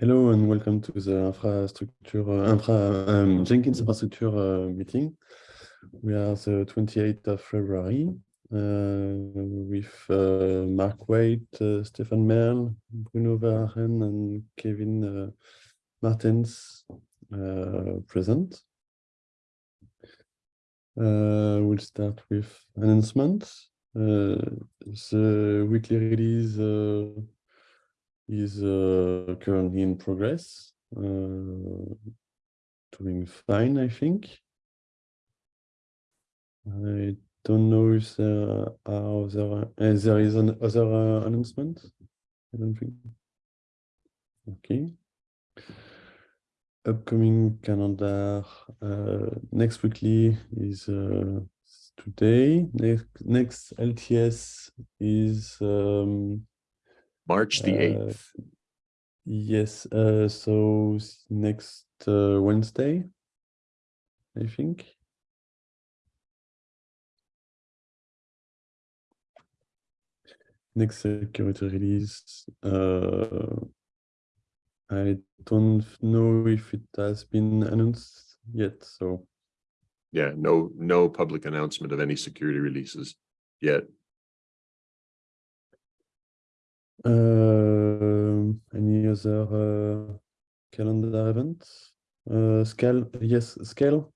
Hello and welcome to the infrastructure uh, infra um, Jenkins infrastructure uh, meeting. We are the 28th of February uh, with uh, Mark Waite, uh, Stefan Merle, Bruno Verachten, and Kevin uh, Martens present. we'll start with announcements. the weekly release is uh, currently in progress, uh, doing fine, I think. I don't know if there are other, uh, there is an other uh, announcement. I don't think. Okay. Upcoming calendar uh, next weekly is uh, today. Next next LTS is um, March the 8th. Uh, yes, uh, so next uh, Wednesday, I think. Next security release. Uh, I don't know if it has been announced yet, so. Yeah, no, no public announcement of any security releases yet. Any other uh, calendar events? Uh, scale, yes, scale.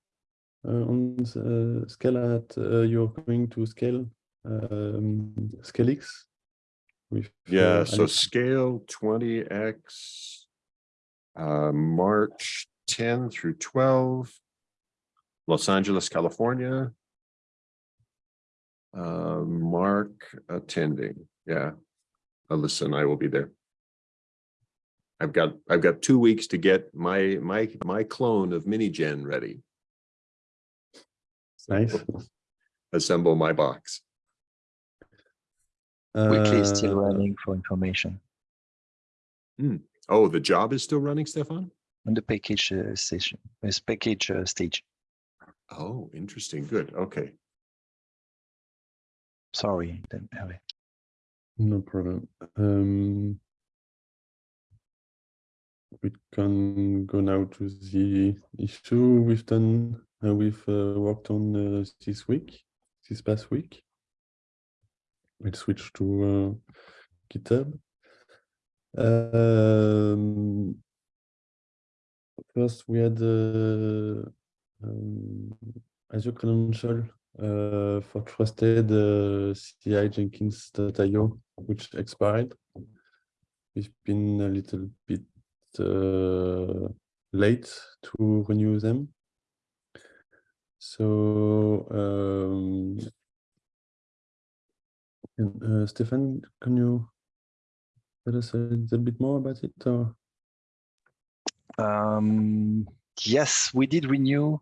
Uh, on uh, scale at uh, you're going to scale um, ScaleX. With, yeah, so Alex. scale 20x, March 10 through 12, Los Angeles, California. Mark attending, yeah. Alyssa and I will be there. I've got I've got two weeks to get my my my clone of Minigen ready. Nice. Assemble my box. Weekly is still uh, running for information. Hmm. Oh, the job is still running, Stefan? On the package uh, station, it's package uh, stage. Oh, interesting. Good. Okay. Sorry, didn't have it. No problem. Um, we can go now to the issue we've done, uh, we've uh, worked on uh, this week, this past week. We'll switch to uh, GitHub. Um, first, we had uh, um, Azure Credential uh, for trusted uh, CI Jenkins.io, which expired. We've been a little bit uh, late to renew them. So, um, and, uh, Stefan, can you tell us a little bit more about it? Or? Um, yes, we did renew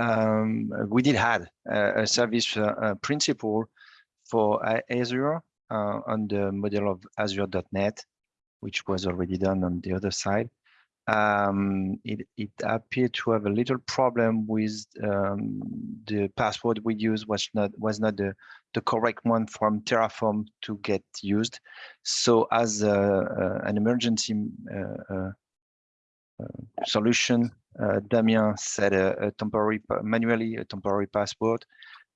um, we did had a, a service uh, principal for Azure uh, on the model of Azure.NET, which was already done on the other side. Um, it, it, appeared to have a little problem with um, the password we used was not was not the, the correct one from Terraform to get used. So as a, a, an emergency uh, uh, uh solution, uh, Damien set a, a, temporary, manually a temporary password,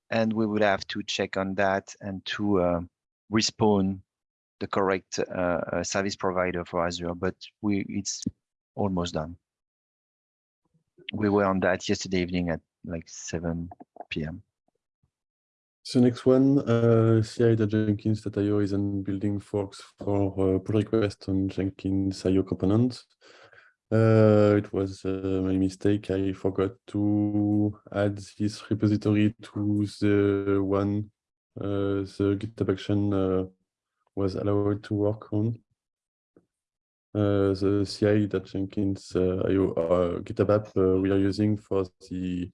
and we would have to check on that and to uh, respawn the correct uh, uh, service provider for Azure, but we it's almost done. We were on that yesterday evening at like 7 p.m. So next one, uh, ci.jenkins.io is in building forks for uh, pull request on Jenkins.io components. Uh, it was uh, my mistake. I forgot to add this repository to the one uh, the GitHub action uh, was allowed to work on. Uh, the CI that Jenkins uh, GitHub app we are using for the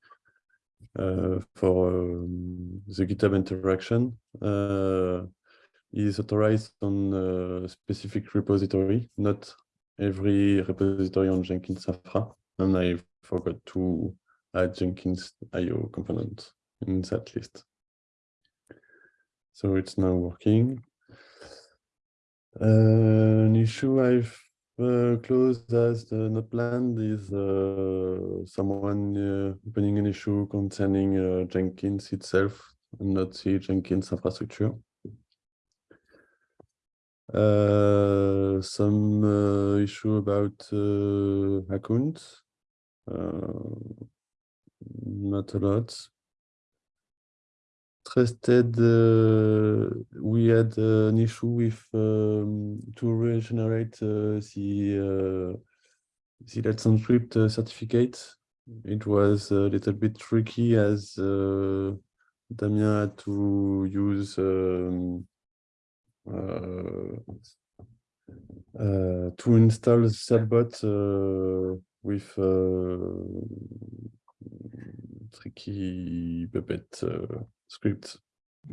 for um, the GitHub interaction is authorized on a specific repository, not every repository on Jenkins Infra, and I forgot to add Jenkins IO component in that list. So it's now working. Uh, an issue I've uh, closed as the not planned is uh, someone uh, opening an issue concerning uh, Jenkins itself and not the Jenkins infrastructure. Uh, some uh, issue about uh, not a lot. Trusted, uh, we had an issue with um, to regenerate uh, the uh, the Let's Encrypt uh, certificate. It was a little bit tricky as Damien had to use um, to install Certbot uh, with uh, tricky Puppet uh, scripts.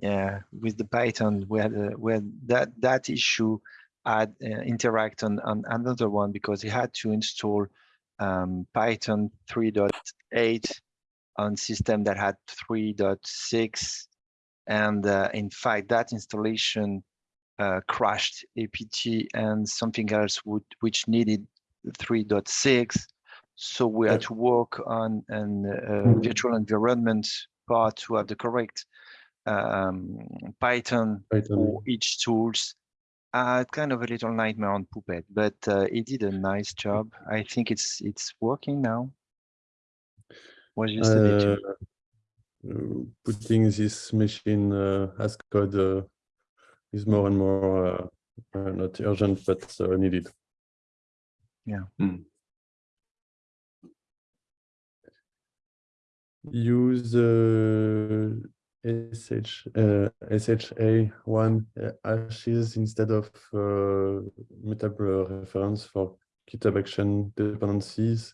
Yeah, with the Python, where uh, that, that issue had uh, interact on, on another one because he had to install um, Python 3.8 on system that had 3.6. And uh, in fact, that installation uh, crashed APT and something else would, which needed 3.6. So we had to work on an uh, virtual environment part to have the correct um, Python Python. for each tools. Uh, kind of a little nightmare on Puppet, but uh, he did a nice job. I think it's it's working now. Was just. Uh, uh, putting this machine uh, as code uh, is more and more uh, uh, not urgent but uh, needed. Use uh, SH, uh, SHA1 uh, hashes instead of uh, mutable reference for GitHub action dependencies.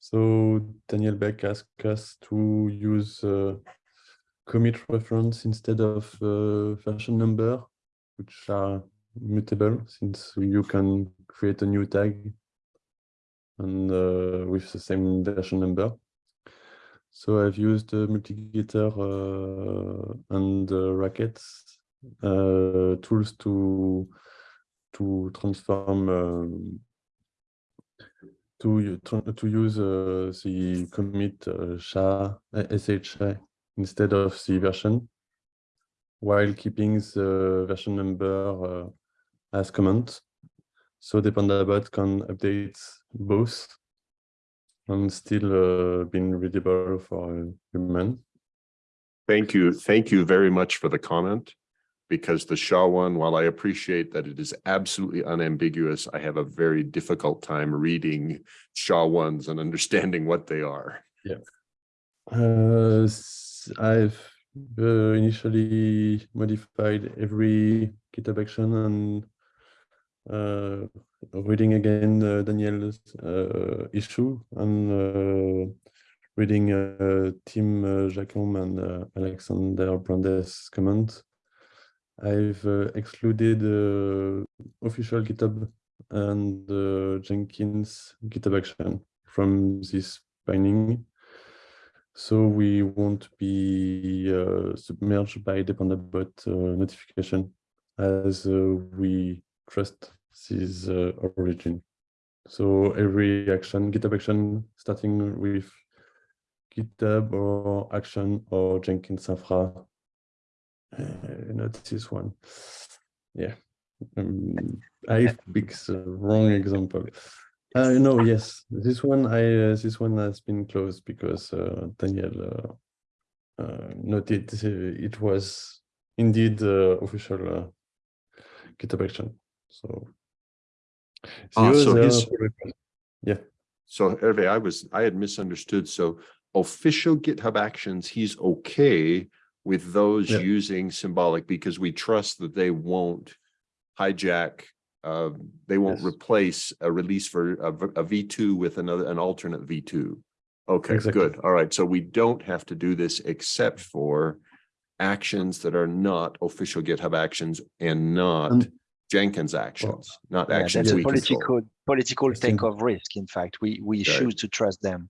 So Daniel Beck asked us to use uh, commit reference instead of uh, version number, which are mutable since you can create a new tag and uh, with the same version number. So I've used uh, multi-gitter uh, and uh, Ratchets uh, tools to to transform um, to to use uh, the commit uh, SHA SHA instead of the version, while keeping the version number uh, as comment. So the Dependabot can update both and still uh, being readable for human. Thank you. Thank you very much for the comment. Because the SHA1, while I appreciate that it is absolutely unambiguous, I have a very difficult time reading SHA1s and understanding what they are. Uh, s- I've uh, initially modified every GitHub action and uh, reading again uh, Daniel's uh, issue and uh, reading uh, Tim Jacomb and Alexander Brandes' comment. I've excluded official GitHub and Jenkins GitHub action from this binding. So we won't be uh, submerged by the Dependabot uh, notification as uh, we trust this uh, origin. So every action, GitHub action, starting with GitHub or action or Jenkins infra, uh, not this one. Yeah, um, I picked the wrong example. Uh, no, yes, this one I uh, this one has been closed because uh, Daniel uh, uh, noted uh, it was indeed uh, official uh, GitHub action. So, Ah, so his- yeah, So Hervé, I was, I had misunderstood. So official GitHub actions, he's okay with those Yeah. using symbolic because we trust that they won't hijack, uh, they won't Yes. replace a release for a, v- a V2 with another, an alternate V2. Okay, Exactly. good. All right. So we don't have to do this except for actions that are not official GitHub actions and not And- Jenkins actions, not Yeah, actions that's a we control. political political take of risk. In fact, we we Right. choose to trust them.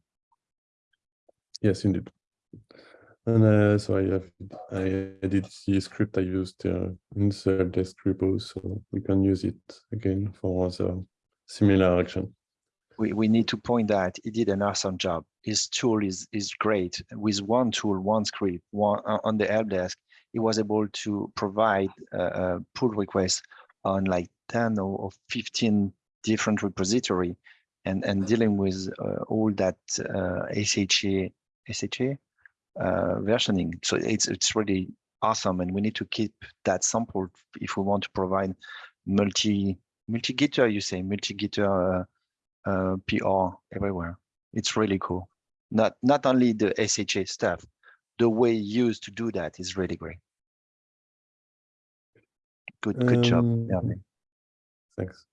yes, indeed. And uh, so I have I edit the script I used uh, in the desk repo, so we can use it again for other similar action. we, we need to point that he did an awesome job. His tool is is great. With one tool, one script, one uh, on the help desk, he was able to provide uh, pull requests on like 10 or, or 15 different repository and, and dealing with uh, all that uh, SHA, SHA uh, versioning. So it's, it's really awesome. And we need to keep that sample if we want to provide multi, multi-gitter, you say, multi-gitter uh, uh, PR everywhere. It's really cool. Not, not only the SHA stuff, the way used to do that is really great. Good, good job. Um, Thanks.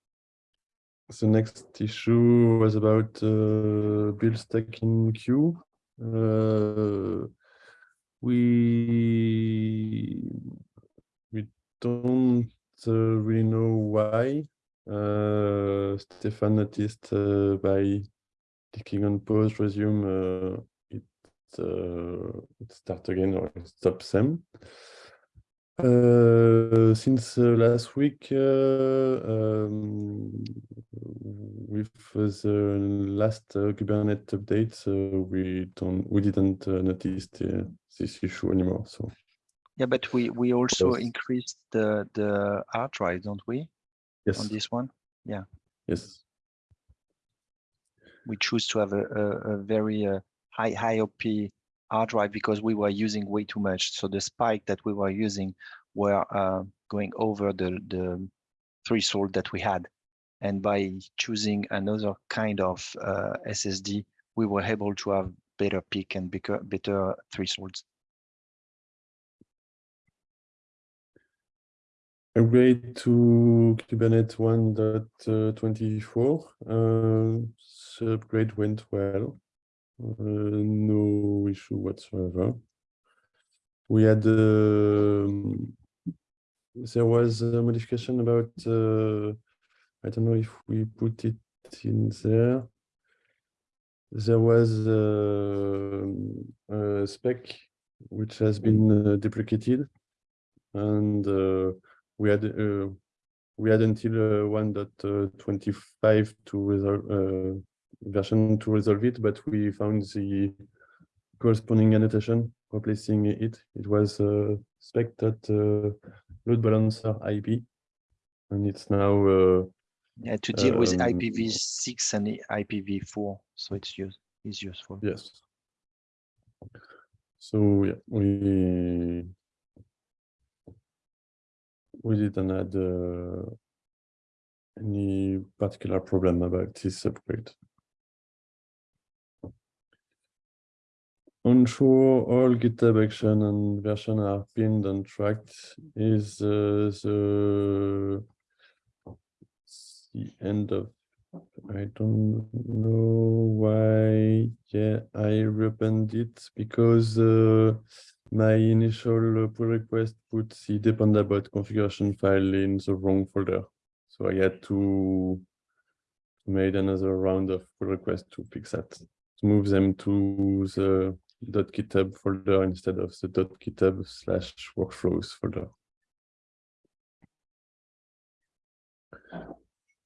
The next issue was about uh, build stack in queue. Uh, we we don't uh, really know why. Uh, Stefan noticed uh, by clicking on pause, resume, uh, it uh, it start again or it stops them. Uh, since uh, last week, uh, um, with the last uh, Kubernetes update, uh, we don't, we didn't uh, notice the, this issue anymore. So Yeah, but we, we also Yes. increased the, the hard drive, don't we, Yes. on this one? Yeah. Yes, we choose to have a, a, a very uh, high high op hard drive because we were using way too much. So the spike that we were using were uh, going over the the threshold that we had, and by choosing another kind of uh, SSD, we were able to have better peak and better thresholds. upgrade to Kubernetes 1.24. Uh, the upgrade went well. Uh, no issue whatsoever. We had um, there was a modification about uh, I don't know if we put it in there. There was uh, a spec which has been uh, deprecated, and we had uh, we had until uh, 1.25 to resolve version to resolve it, but we found the corresponding annotation replacing it. It was uh, spec dot uh, load balancer IP, and it's now uh, Yeah, to deal with Um, IPv6 and IPv4, so it's use is useful. yes. So yeah, we we didn't had uh, any particular problem about this upgrade. Ensure all GitHub action and version are pinned and tracked is uh, the the end of I don't know why. Yeah, I reopened it because uh, my initial uh, pull request put the dependabot configuration file in the wrong folder. So I had to made another round of pull request to fix that, to move them to the .github folder instead of the .github slash workflows folder.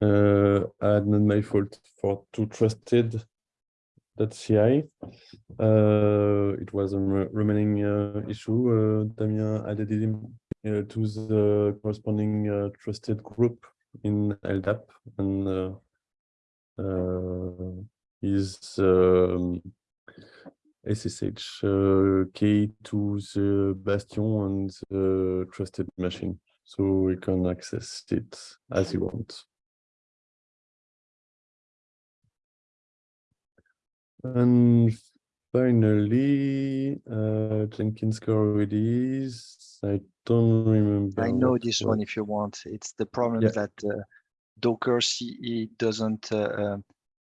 Uh, not my fault for too trusted that .ci. Uh, it was a remaining uh, issue. Uh, Damien added it in, uh, to the corresponding uh, trusted group in LDAP and uh, uh, is um, SSH uh, key to the bastion and the trusted machine, so we can access it as you want. And finally, uh, Jenkins core release. I don't remember. I know this one if you want. It's the problem Yeah. that uh, Docker CE doesn't uh, uh,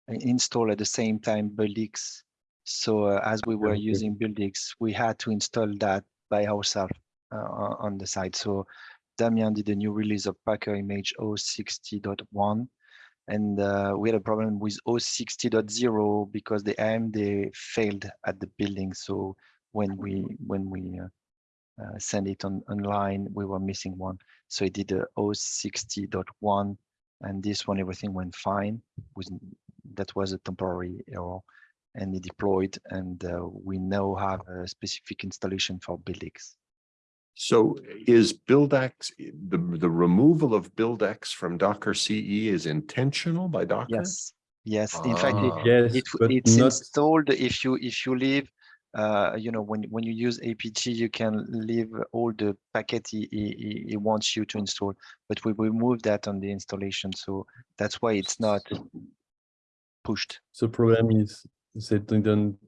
install at the same time Buildx. So uh, as we were using Buildx, we had to install that by ourselves uh, on the site. So Damien did a new release of Packer image 060.1. And uh, we had a problem with 060.0 because the AMD failed at the building. So when we when we uh, uh, send it on online, we were missing one. So he did a 060.1 and this one everything went fine. Was that was a temporary error, and it deployed, and uh, we now have a specific installation for BuildX. So is BuildX, the, the removal of BuildX from Docker CE is intentional by Docker? Yes, yes. In fact, it, Ah. Yes, it it's not installed if you if you leave uh you know when when you use apt you can leave all the packet he, he, he- he wants you to install but we remove that on the installation so that's why it's not pushed the problem is they didn't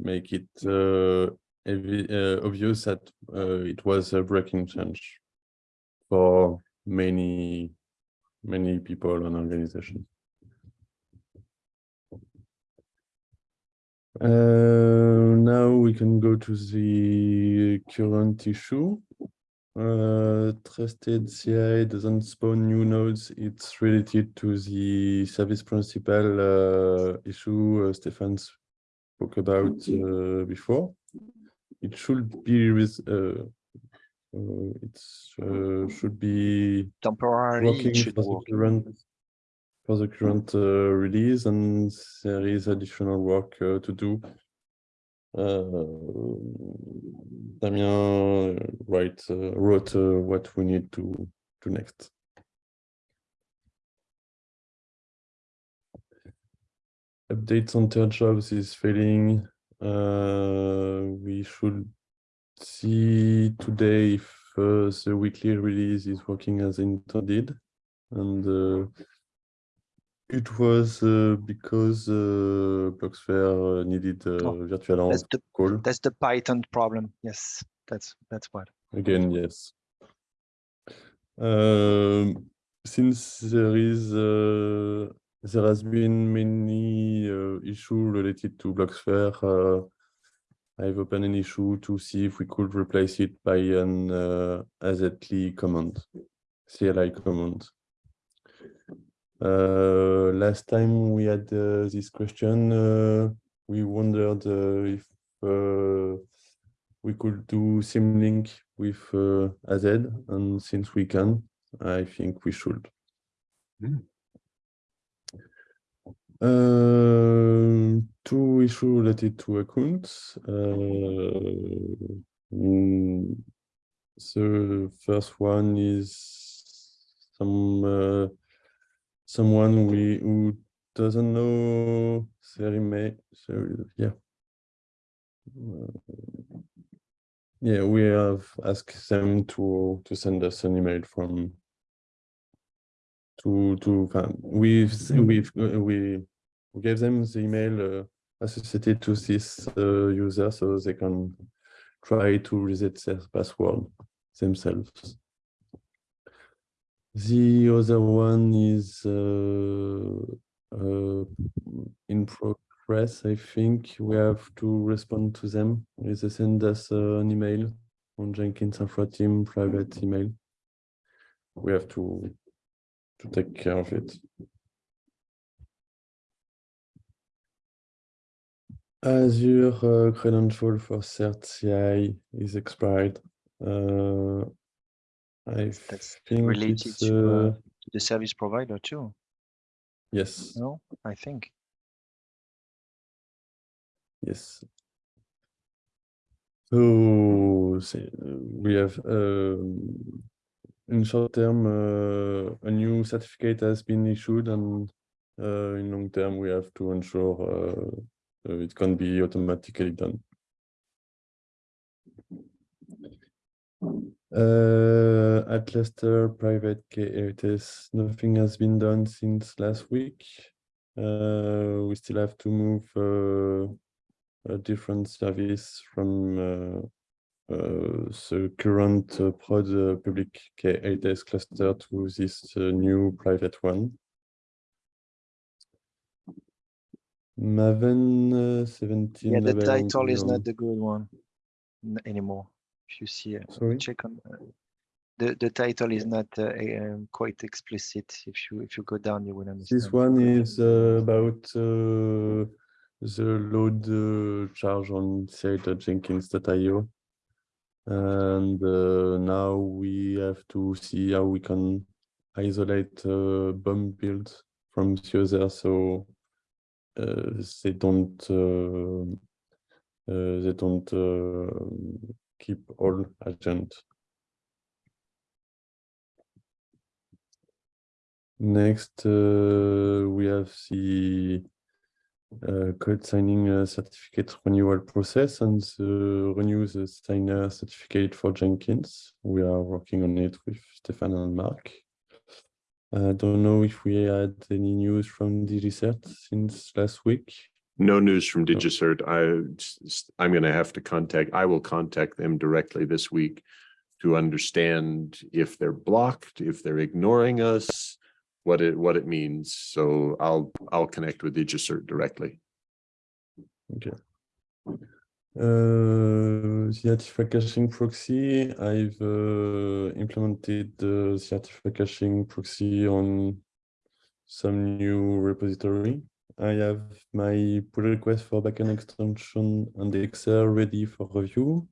make it uh, evi- uh, obvious that uh, it was a breaking change for many many people and organizations. Uh, now we can go to the current issue. Uh, trusted CI doesn't spawn new nodes. It's related to the service principal uh, issue uh, Stefan spoke about uh, before. It should be with uh, uh, it's uh, should be temporarily working it should for the current for the current uh, release, and there is additional work uh, to do. Uh, Damien write, uh, wrote uh, what we need to do next. Updates on third jobs is failing. Uh, we should see today if uh, the weekly release is working as intended. And uh, it was uh, because uh, Blobxfer uh, needed a Oh, virtual that's the call. that's the python problem yes that's that's what Again, yes. Um, since there is, uh, there has been many uh, issue related to Blobxfer, uh, I've opened an issue to see if we could replace it by an uh, AZLI command, CLI command. Uh, last time we had uh, this question, uh, we wondered uh, if uh, we could do symlink with uh, AZ, and since we can, I think we should. Hmm. Uh, two issue related to accounts. Uh, mm, the first one is some uh, someone we who doesn't know email. So yeah. Yeah, we have asked them to to send us an email from to to we've we've we we gave them the email uh, associated to this uh, user so they can try to reset their password themselves. The other one is uh, uh, in progress. I think we have to respond to them. They send us uh, an email on Jenkins Infra Team private email. We have to to take care of it. Azure uh, credential for CertCI is expired. Uh, I That's think related it's, to, uh, uh, the service provider too yes, no i think yes. So uh, we have um, in short term uh, a new certificate has been issued and uh, in long term we have to ensure uh, it can be automatically done. Uh, at Leicester private K8S, nothing has been done since last week. Uh, we still have to move uh, a different service from uh, uh, the current uh, prod uh, public K8S cluster to this uh, new private one. Maven uh, 17 yeah the title is not the good one anymore if you see Sorry? check on the the title is not uh, um, quite explicit if you if you go down you will understand This one is uh, about uh, the load uh, charge on site.jenkins.io. And uh, now we have to see how we can isolate uh, bomb builds from the other, so uh, they don't uh, uh, they don't uh, keep all agent. Next, uh, we have the uh, code signing uh, certificate renewal process and the renew the signer certificate for Jenkins. We are working on it with Stefan and Mark. I don't know if we had any news from DigiCert since last week. No news from DigiCert. I'm gonna have to contact, I will contact them directly this week to understand if they're blocked, if they're ignoring us, what it, what it means. So I'll, I'll connect with DigiCert directly. Okay. Uh, the Artifact caching proxy, I've uh, implemented the Artifact caching proxy on some new repository. I have my pull request for backend extension and the Excel ready for review.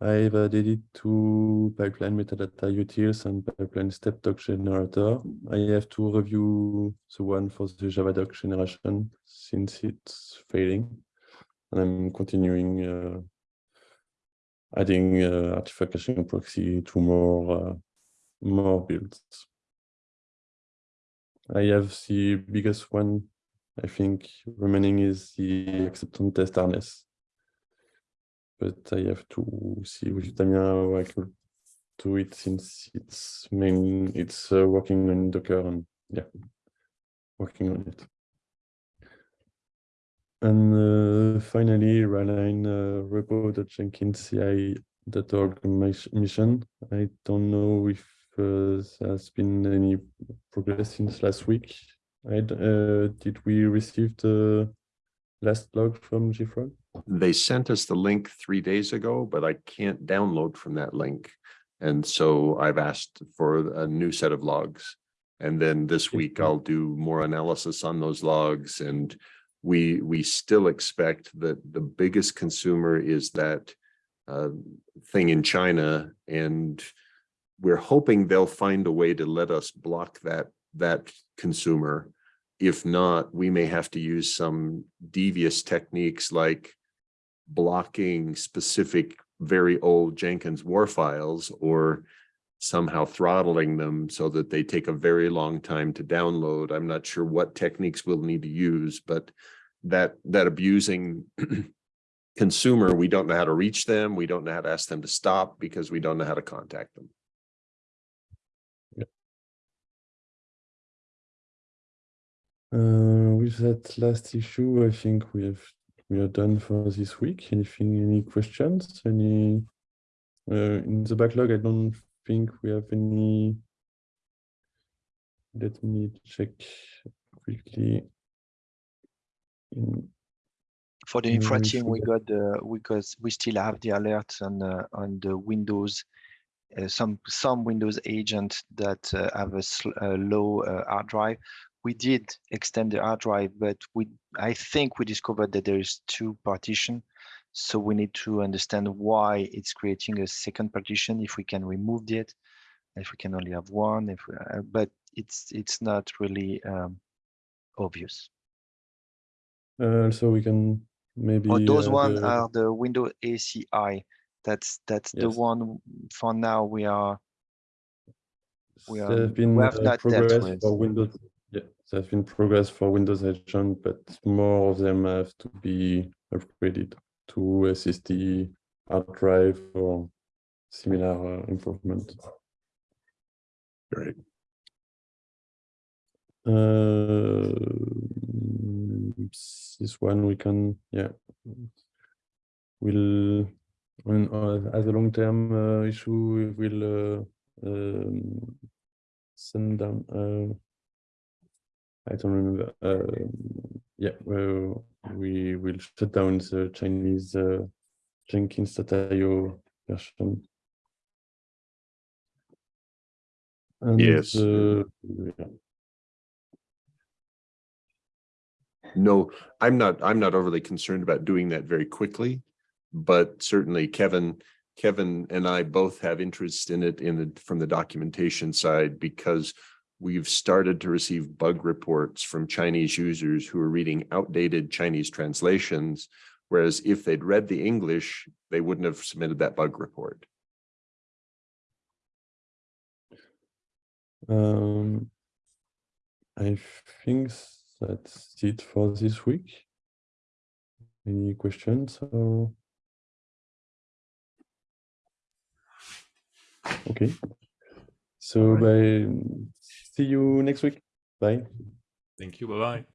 I've added it to pipeline metadata utils and pipeline step doc generator. I have to review the one for the Java doc generation since it's failing. And I'm continuing uh, adding uh, artifact caching proxy to more uh, more builds. I have the biggest one, I think, remaining is the acceptance test harness. But I have to see with Damien how I could do it since it's main it's uh, working on Docker and yeah, working on it. And uh, finally, Raline uh, mis- mission. I don't know if uh, there's been any progress since last week. D- uh, did we receive the last log from JFrog? They sent us the link three days ago, but I can't download from that link. And so I've asked for a new set of logs. And then this week I'll do more analysis on those logs and we, we still expect that the biggest consumer is that uh, thing in China and we're hoping they'll find a way to let us block that, that consumer. If not, we may have to use some devious techniques like blocking specific very old Jenkins war files or somehow throttling them so that they take a very long time to download. I'm not sure what techniques we'll need to use, but that that abusing consumer, we don't know how to reach them. We don't know how to ask them to stop because we don't know how to contact them. Uh, with that last issue, I think we have we are done for this week. Anything, any questions? Any uh, in the backlog? I don't think we have any. Let me check quickly. In, For the infra we team, we got the, because we still have the alerts on, uh, on the Windows. Uh, some, some Windows agent that uh, have a, sl- a low uh, hard drive. We did extend the hard drive, but we, I think we discovered that there is two partition. So we need to understand why it's creating a second partition, if we can remove it, if we can only have one, if, we- uh, but it's, it's not really um, obvious. uh, also, we can maybe. Oh, those uh, one the- are the window ACI. That's that's the one for now we are. we are- have been we have uh, not dealt progress with. for Windows. Yeah, there have been progress for Windows Agent, but more of them have to be upgraded to SSD, hard drive, or similar uh, improvement. Great. Uh, this one we can, yeah. We'll. when, uh, as a long-term uh, issue, we will uh, um, send down, uh, I don't remember, uh, yeah, well, we will shut down the Chinese uh, Jenkins.io version. And, Yes. uh, yeah. No, I'm not, I'm not overly concerned about doing that very quickly. But certainly Kevin, Kevin and I both have interest in it in the, from the documentation side because we've started to receive bug reports from Chinese users who are reading outdated Chinese translations. Whereas if they'd read the English, they wouldn't have submitted that bug report. Um, I think that's it for this week. Any questions or? Okay. So by, see you next week. Bye. Thank you. Bye bye.